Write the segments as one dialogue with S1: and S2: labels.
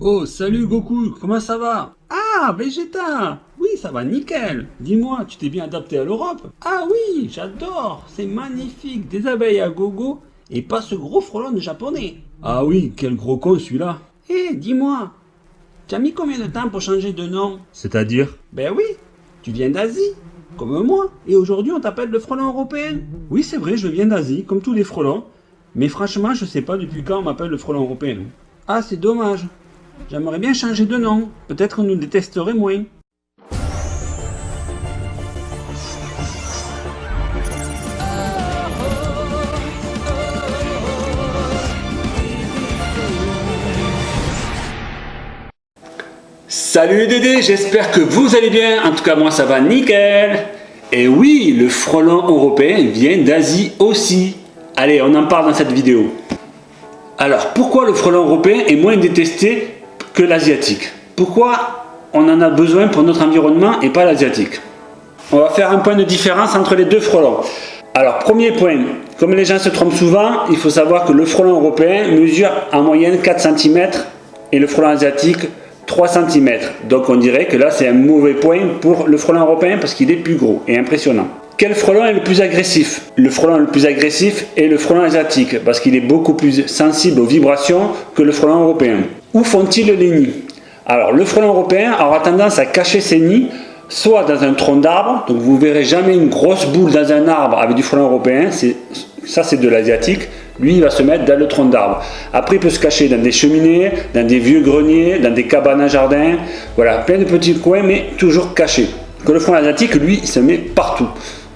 S1: Oh, salut Goku, comment ça va? Ah, Vegeta! Oui, ça va nickel. Dis-moi, tu t'es bien adapté à l'Europe? Ah oui, j'adore. C'est magnifique. Des abeilles à gogo et pas ce gros frelon de japonais. Ah oui, quel gros con celui-là. Eh, dis-moi, tu as mis combien de temps pour changer de nom?
S2: C'est-à-dire?
S1: Ben oui, tu viens d'Asie, comme moi, et aujourd'hui on t'appelle le frelon européen.
S2: Oui, c'est vrai, je viens d'Asie, comme tous les frelons, mais franchement, je sais pas depuis quand on m'appelle le frelon européen.
S1: Ah, c'est dommage J'aimerais bien changer de nom. Peut-être nous détesterait moins.
S2: Salut les Dédés, j'espère que vous allez bien. En tout cas, moi ça va nickel. Et oui, le frelon européen vient d'Asie aussi. Allez, on en parle dans cette vidéo. Alors, pourquoi le frelon européen est moins détesté que l'asiatique. Pourquoi on en a besoin pour notre environnement et pas l'asiatique? On va faire un point de différence entre les deux frelons. Alors, premier point, comme les gens se trompent souvent, il faut savoir que le frelon européen mesure en moyenne 4 cm et le frelon asiatique 3 cm. Donc on dirait que là c'est un mauvais point pour le frelon européen parce qu'il est plus gros et impressionnant. Quel frelon est le plus agressif? Le frelon le plus agressif est le frelon asiatique parce qu'il est beaucoup plus sensible aux vibrations que le frelon européen. Où font-ils les nids? Alors, le frelon européen aura tendance à cacher ses nids soit dans un tronc d'arbre, donc vous verrez jamais une grosse boule dans un arbre avec du frelon européen, ça c'est de l'asiatique, lui il va se mettre dans le tronc d'arbre. Après il peut se cacher dans des cheminées, dans des vieux greniers, dans des cabanes à jardin, voilà, plein de petits coins mais toujours cachés. Que le frelon asiatique, lui, il se met partout.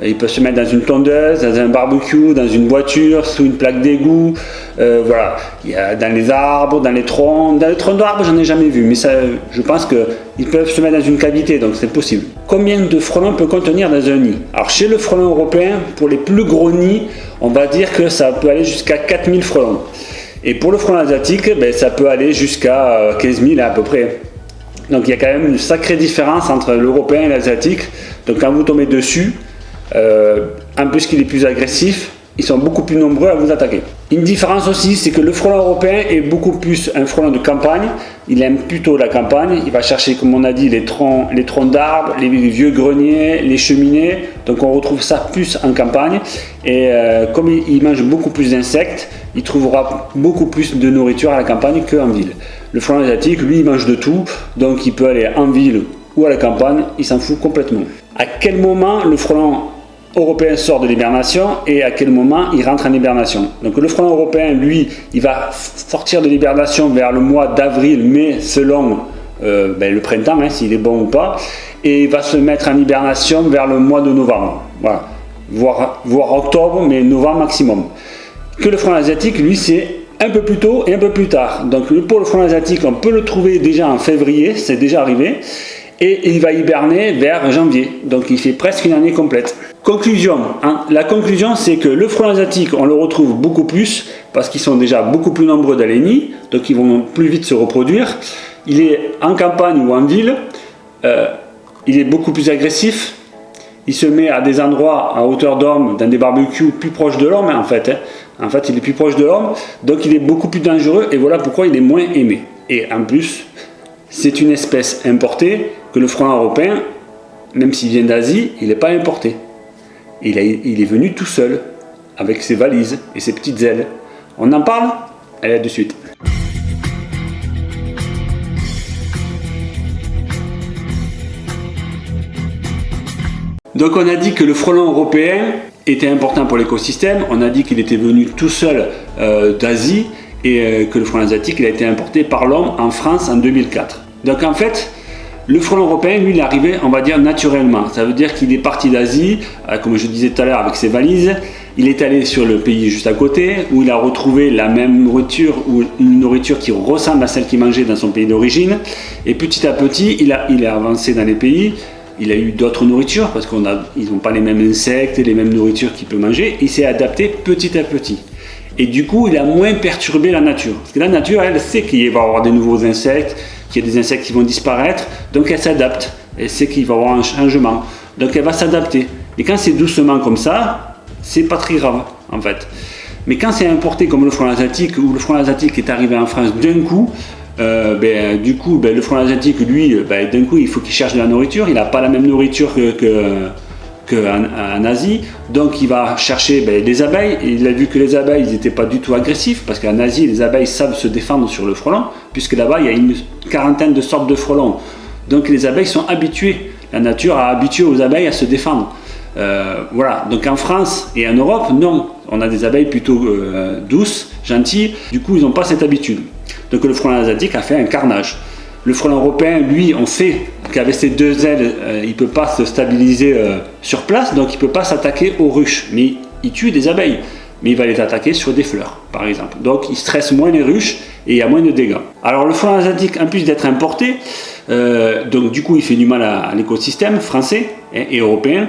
S2: Il peut se mettre dans une tondeuse, dans un barbecue, dans une voiture, sous une plaque d'égout. Euh, voilà, il y a dans les arbres, dans les troncs. Dans les troncs d'arbres, j'en ai jamais vu, mais ça, je pense qu'ils peuvent se mettre dans une cavité, donc c'est possible. Combien de frelons peut contenir dans un nid? Alors chez le frelon européen, pour les plus gros nids, on va dire que ça peut aller jusqu'à 4000 frelons. Et pour le frelon asiatique, ben, ça peut aller jusqu'à 15 euh, 000 à peu près. Donc il y a quand même une sacrée différence entre l'européen et l'asiatique. Donc quand vous tombez dessus, en plus qu'il est plus agressif, ils sont beaucoup plus nombreux à vous attaquer. Une différence aussi, c'est que le frelon européen est beaucoup plus un frelon de campagne. Il aime plutôt la campagne. Il va chercher, comme on a dit, les troncs, les troncs d'arbres, les vieux greniers, les cheminées. Donc on retrouve ça plus en campagne. Et euh, comme il, mange beaucoup plus d'insectes, il trouvera beaucoup plus de nourriture à la campagne qu'en ville. Le frelon asiatique, lui, il mange de tout. Donc il peut aller en ville ou à la campagne. Il s'en fout complètement. À quel moment le frelon européen sort de l'hibernation et à quel moment il rentre en hibernation. Donc le frelon européen, lui, il va sortir de l'hibernation vers le mois d'avril, mai, selon euh, ben, le printemps, hein, s'il est bon ou pas, et il va se mettre en hibernation vers le mois de novembre, voilà. voire, voire octobre, mais novembre maximum. Que le frelon asiatique, lui, c'est un peu plus tôt et un peu plus tard. Donc pour le frelon asiatique, on peut le trouver déjà en février, c'est déjà arrivé, et il va hiberner vers janvier, donc il fait presque une année complète. Conclusion, hein. la conclusion c'est que le frelon asiatique on le retrouve beaucoup plus parce qu'ils sont déjà beaucoup plus nombreux dans donc ils vont plus vite se reproduire. Il est en campagne ou en ville, euh, il est beaucoup plus agressif, il se met à des endroits à hauteur d'homme, dans des barbecues plus proches de l'homme en fait. Hein. En fait il est plus proche de l'homme, donc il est beaucoup plus dangereux et voilà pourquoi il est moins aimé. Et en plus, c'est une espèce importée que le frelon européen, même s'il vient d'Asie, il n'est pas importé il, est venu tout seul, avec ses valises et ses petites ailes. On en parle Allez, à de suite. Donc on a dit que le frelon européen était important pour l'écosystème, on a dit qu'il était venu tout seul euh, d'Asie et euh, que le frelon asiatique il a été importé par l'homme en France en 2004. Donc en fait, le frelon européen, lui, il est arrivé, on va dire, naturellement. Ça veut dire qu'il est parti d'Asie, euh, comme je disais tout à l'heure, avec ses valises. Il est allé sur le pays juste à côté, où il a retrouvé la même nourriture, ou une nourriture qui ressemble à celle qu'il mangeait dans son pays d'origine. Et petit à petit, il a, il a avancé dans les pays. Il a eu d'autres nourritures, parce qu'ils n'ont pas les mêmes insectes, les mêmes nourritures qu'il peut manger. Il s'est adapté petit à petit. Et du coup, il a moins perturbé la nature. Parce que la nature, elle sait qu'il va y avoir des nouveaux insectes, qu'il y a des insectes qui vont disparaître, donc elle s'adapte. Elle sait qu'il va y avoir un changement, donc elle va s'adapter. Et quand c'est doucement comme ça, c'est pas très grave, en fait. Mais quand c'est importé comme le front asiatique, ou le front asiatique est arrivé en France d'un coup, euh, ben, du coup, ben, le frelon asiatique, lui, ben, d'un coup, il faut qu'il cherche de la nourriture. Il n'a pas la même nourriture que, en, Asie. Donc, il va chercher ben, des abeilles. Il a vu que les abeilles, n'étaient pas du tout agressifs. Parce qu'en Asie, les abeilles savent se défendre sur le frelon. Puisque là-bas, il y a une quarantaine de sortes de frelons. Donc, les abeilles sont habituées. La nature a habitué aux abeilles à se défendre. Euh, voilà, donc en France et en Europe, non, on a des abeilles plutôt euh, douces, gentilles, du coup ils n'ont pas cette habitude. Donc le frelon asiatique a fait un carnage. Le frelon européen, lui, on sait qu'avec ses deux ailes, euh, il ne peut pas se stabiliser sur place, donc il ne peut pas s'attaquer aux ruches, mais il tue des abeilles. Mais il va les attaquer sur des fleurs, par exemple. Donc il stresse moins les ruches et il y a moins de dégâts. Alors le frelon asiatique, en plus d'être importé, donc du coup il fait du mal à, l'écosystème français et européen,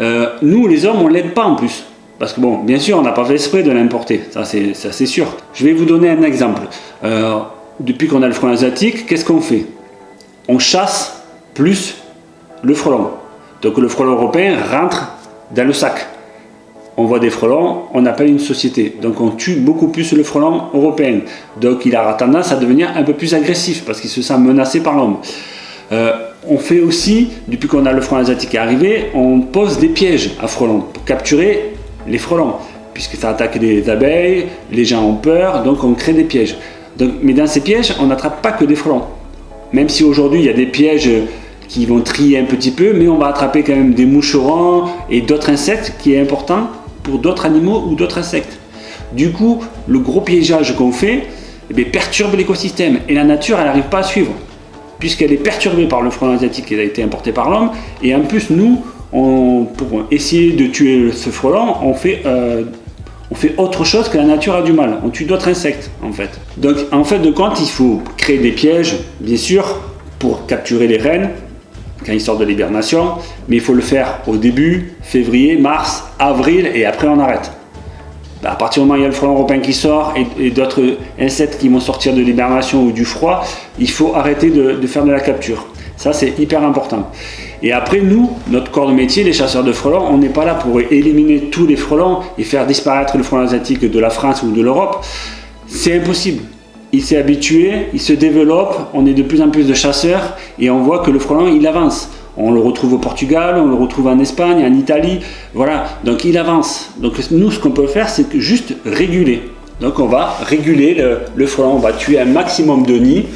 S2: euh, nous, les hommes, on ne l'aide pas en plus. Parce que bon, bien sûr, on n'a pas fait exprès de l'importer, ça c'est sûr. Je vais vous donner un exemple. Euh, depuis qu'on a le frelon asiatique, qu'est-ce qu'on fait? On chasse plus le frelon. Donc le frelon européen rentre dans le sac. On voit des frelons, on appelle une société. Donc on tue beaucoup plus le frelon européen. Donc il a tendance à devenir un peu plus agressif parce qu'il se sent menacé par l'homme. Euh, on fait aussi, depuis qu'on a le frelon asiatique arrivé, on pose des pièges à frelons pour capturer les frelons, puisque ça attaque des abeilles, les gens ont peur, donc on crée des pièges. Mais dans ces pièges, on n'attrape pas que des frelons. Même si aujourd'hui il y a des pièges qui vont trier un petit peu, mais on va attraper quand même des moucherons et d'autres insectes qui est important pour d'autres animaux ou d'autres insectes. Du coup, le gros piégeage qu'on fait eh perturbe l'écosystème et la nature elle n'arrive pas à suivre puisqu'elle est perturbée par le frelon asiatique qui a été importé par l'homme. Et en plus, nous, pour essayer de tuer ce frelon, on fait, euh, fait autre chose que la nature a du mal. On tue d'autres insectes, en fait. Donc, en fait de compte, il faut créer des pièges, bien sûr, pour capturer les reines, quand ils sortent de l'hibernation, mais il faut le faire au début, février, mars, avril, et après on arrête. Bah, à partir du moment où il y a le frelon européen qui sort et, d'autres insectes qui vont sortir de l'hibernation ou du froid, il faut arrêter de, faire de la capture. Ça, c'est hyper important. Et après, nous, notre corps de métier, les chasseurs de frelons, on n'est pas là pour éliminer tous les frelons et faire disparaître le frelon asiatique de la France ou de l'Europe. C'est impossible. Il s'est habitué, il se développe, on est de plus en plus de chasseurs et on voit que le frelon, il avance. On le retrouve au Portugal, on le retrouve en Espagne, en Italie, voilà. Donc il avance. Donc nous, ce qu'on peut faire, c'est juste réguler. Donc on va réguler le, frelon, on va tuer un maximum de nids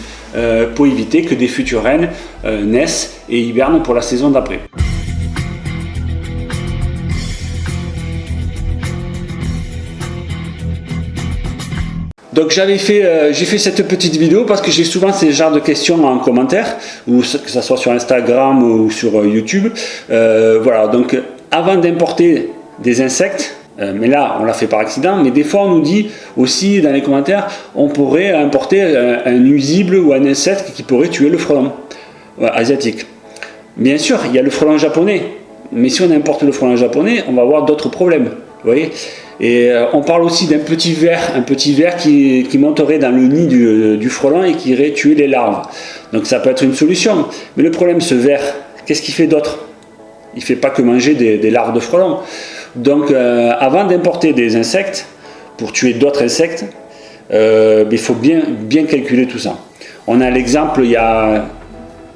S2: pour éviter que des futures reines euh, naissent et hibernent pour la saison d'après. Donc j'avais fait, euh, j'ai fait cette petite vidéo parce que j'ai souvent ces genres de questions en commentaire, ou que ce soit sur Instagram ou sur euh, YouTube. Euh, voilà, donc avant d'importer des insectes, mais là on l'a fait par accident, mais des fois on nous dit aussi dans les commentaires, on pourrait importer un, nuisible ou un insecte qui pourrait tuer le frelon asiatique. Bien sûr, il y a le frelon japonais, mais si on importe le frelon japonais, on va avoir d'autres problèmes. Vous voyez et euh, on parle aussi d'un petit ver, un petit ver qui, monterait dans le nid du, frelon et qui irait tuer les larves. Donc ça peut être une solution. Mais le problème, ce ver, qu'est-ce qu'il fait d'autre? Il ne fait pas que manger des, larves de frelons. Donc euh, avant d'importer des insectes, pour tuer d'autres insectes, euh, il faut bien, bien calculer tout ça. On a l'exemple il y a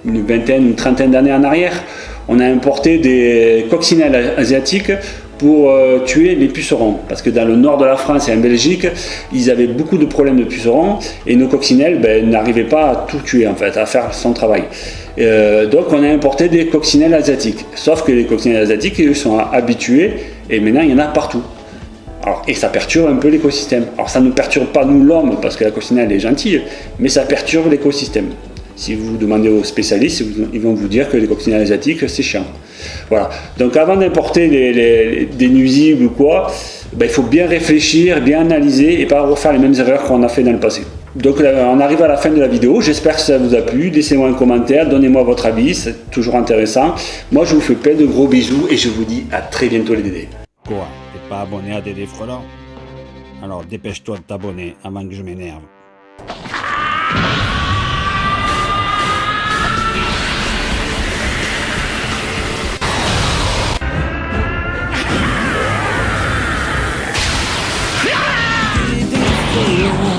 S2: une vingtaine, une trentaine d'années en arrière, on a importé des coccinelles asiatiques pour euh, tuer les pucerons. Parce que dans le nord de la France et en Belgique, ils avaient beaucoup de problèmes de pucerons et nos coccinelles ben, n'arrivaient pas à tout tuer en fait, à faire son travail. Euh, donc on a importé des coccinelles asiatiques. Sauf que les coccinelles asiatiques, ils sont habitués et maintenant il y en a partout. Et ça perturbe un peu l'écosystème. Alors ça ne perturbe pas nous l'homme parce que la coccinelle est gentille, mais ça perturbe l'écosystème. Si vous demandez aux spécialistes, ils vont vous dire que les coccinelles asiatiques, c'est chiant. Voilà. Donc avant d'importer des nuisibles ou quoi, ben, il faut bien réfléchir, bien analyser et pas refaire les mêmes erreurs qu'on a fait dans le passé. Donc on arrive à la fin de la vidéo, j'espère que ça vous a plu, laissez-moi un commentaire, donnez-moi votre avis, c'est toujours intéressant. Moi je vous fais plein de gros bisous et je vous dis à très bientôt les Dédés.
S1: Quoi? T'es pas abonné à Dédé Frelant Alors dépêche-toi de t'abonner avant que je m'énerve. 这一幕